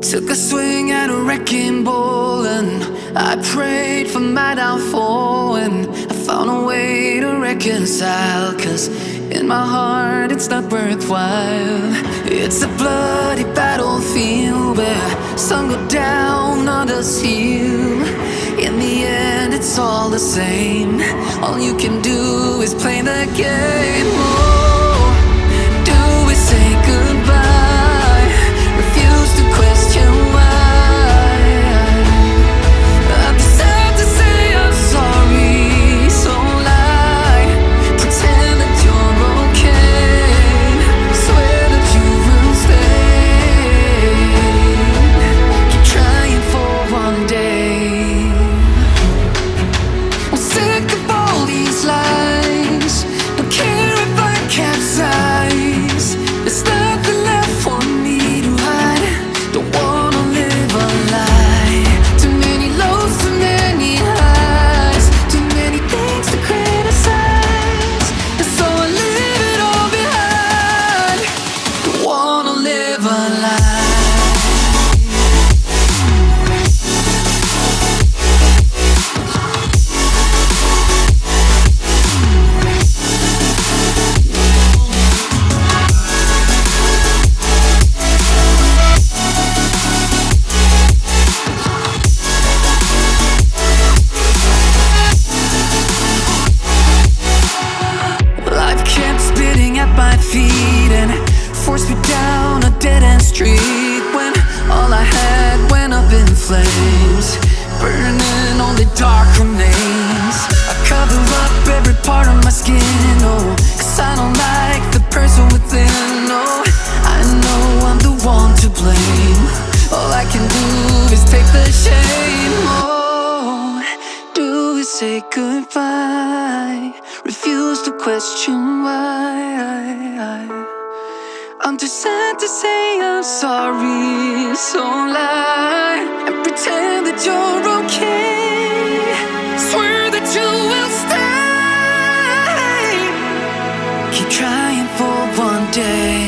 Took a swing at a wrecking ball and I prayed for my downfall and I found a way to reconcile Cause in my heart it's not worthwhile. It's a bloody battlefield where some go down, others heal. In the end it's all the same. All you can do is play the game live skin, oh, cause I don't like the person within, oh, I know I'm the one to blame. All I can do is take the shame, oh, do we say goodbye? Refuse to question why. I'm too sad to say I'm sorry, so lie and pretend that you're okay. Swear that you will trying for one day.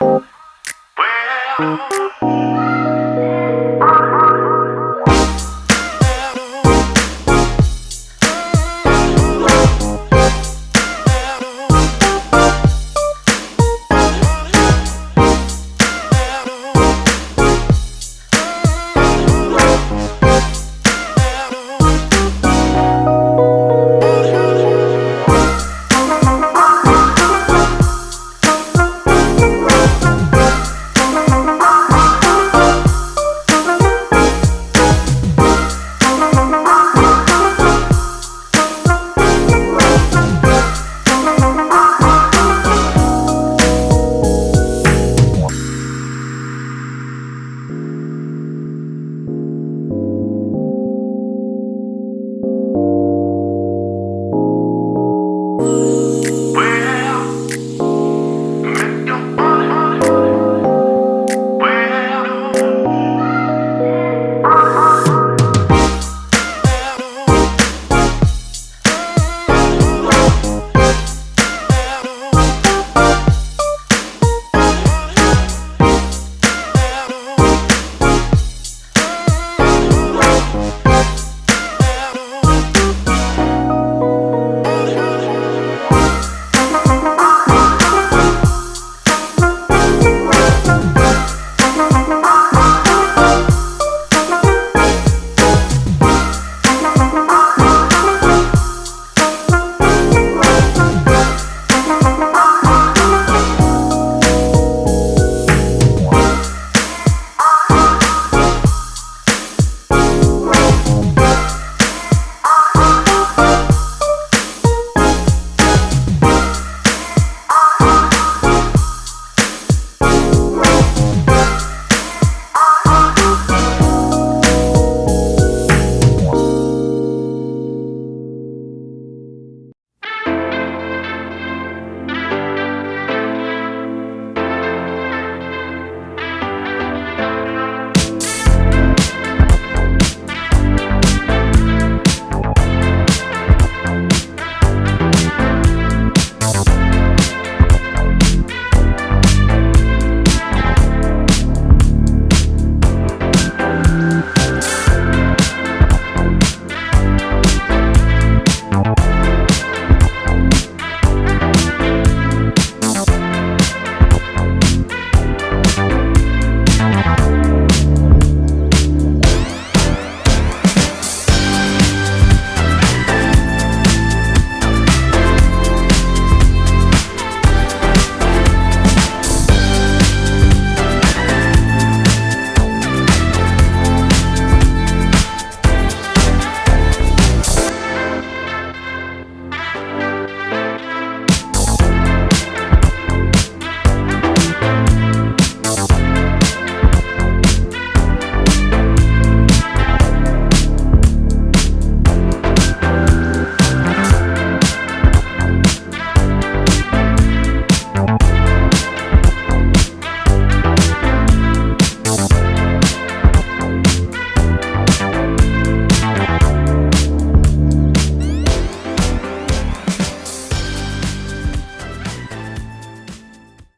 Well.